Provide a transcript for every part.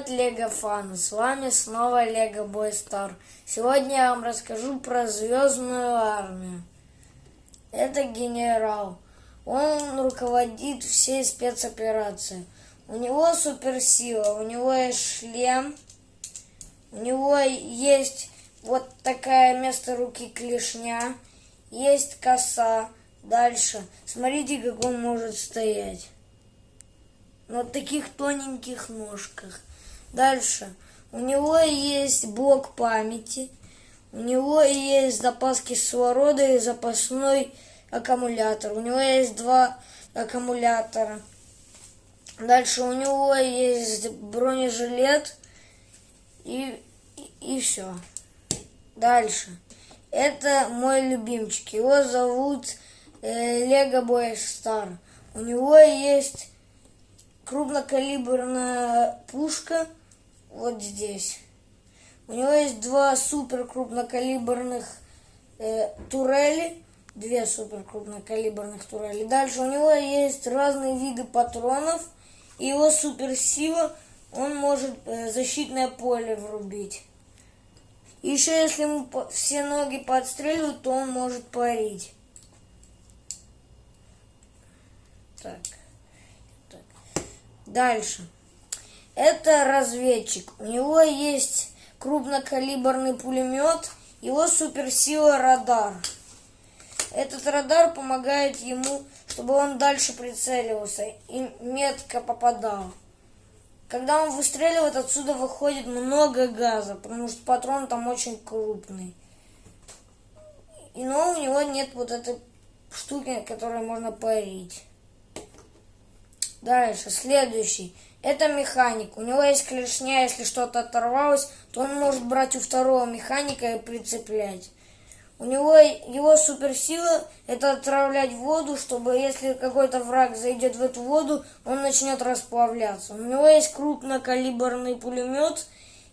Привет, Лего фаны! С вами снова Лего Бой Стар. Сегодня я вам расскажу про Звездную армию. Это генерал. Он руководит всей спецоперацией. У него суперсила, у него есть шлем, у него есть вот такая место руки клешня, есть коса. Дальше. Смотрите, как он может стоять на таких тоненьких ножках. Дальше. У него есть блок памяти. У него есть запас кислорода и запасной аккумулятор. У него есть два аккумулятора. Дальше у него есть бронежилет и, и, и все. Дальше. Это мой любимчик. Его зовут Лего Бой Стар. У него есть крупнокалиберная пушка вот здесь. У него есть два супер крупнокалиберных э, турели, две супер крупнокалиберных турели. Дальше у него есть разные виды патронов. И его суперсила, он может э, защитное поле врубить. Еще если ему все ноги подстреливают, то он может парить. Так. Дальше. Это разведчик. У него есть крупнокалиберный пулемет, его суперсила радар. Этот радар помогает ему, чтобы он дальше прицеливался и метко попадал. Когда он выстреливает, отсюда выходит много газа, потому что патрон там очень крупный. И но у него нет вот этой штуки, которой можно парить. Дальше, следующий. Это механик. У него есть клешня, если что-то оторвалось, то он может брать у второго механика и прицеплять. У него его суперсила это отравлять воду, чтобы если какой-то враг зайдет в эту воду, он начнет расплавляться. У него есть крупнокалиберный пулемет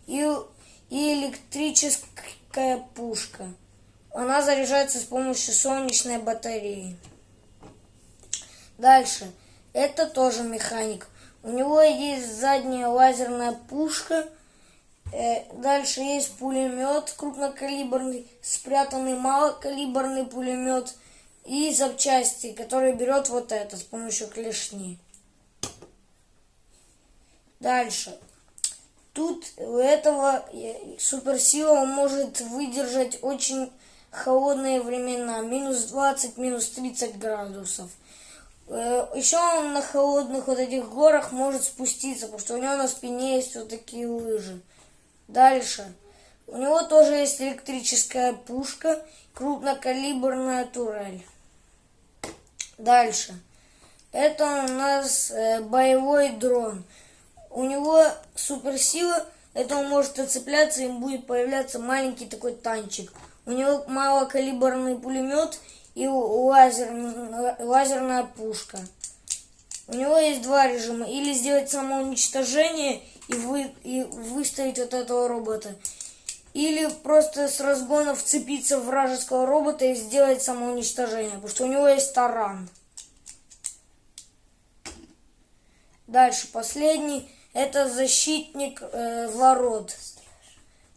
и, и электрическая пушка. Она заряжается с помощью солнечной батареи. Дальше. Это тоже механик. У него есть задняя лазерная пушка. Э, дальше есть пулемет крупнокалиберный, спрятанный малокалиберный пулемет и запчасти, которые берет вот это с помощью клешни. Дальше. Тут у этого э, суперсила может выдержать очень холодные времена. Минус 20, минус 30 градусов. Э, Еще он на холодных вот этих горах может спуститься, потому что у него на спине есть вот такие лыжи. Дальше. У него тоже есть электрическая пушка, крупнокалиберная турель. Дальше. Это у нас э, боевой дрон. У него суперсила, это он может отцепляться, им будет появляться маленький такой танчик. У него малокалиберный пулемет и лазер, лазерная пушка. У него есть два режима. Или сделать самоуничтожение и, вы, и выставить вот этого робота. Или просто с разгона вцепиться в вражеского робота и сделать самоуничтожение. Потому что у него есть таран. Дальше, последний. Это защитник э, ворот.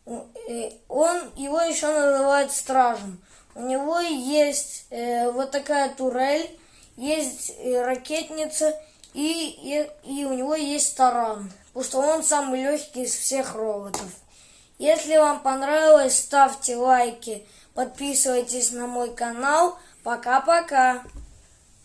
Э, он, его еще называют стражем. У него есть э, вот такая турель, есть э, ракетница и, и, и у него есть таран. Потому он самый легкий из всех роботов. Если вам понравилось, ставьте лайки, подписывайтесь на мой канал. Пока-пока.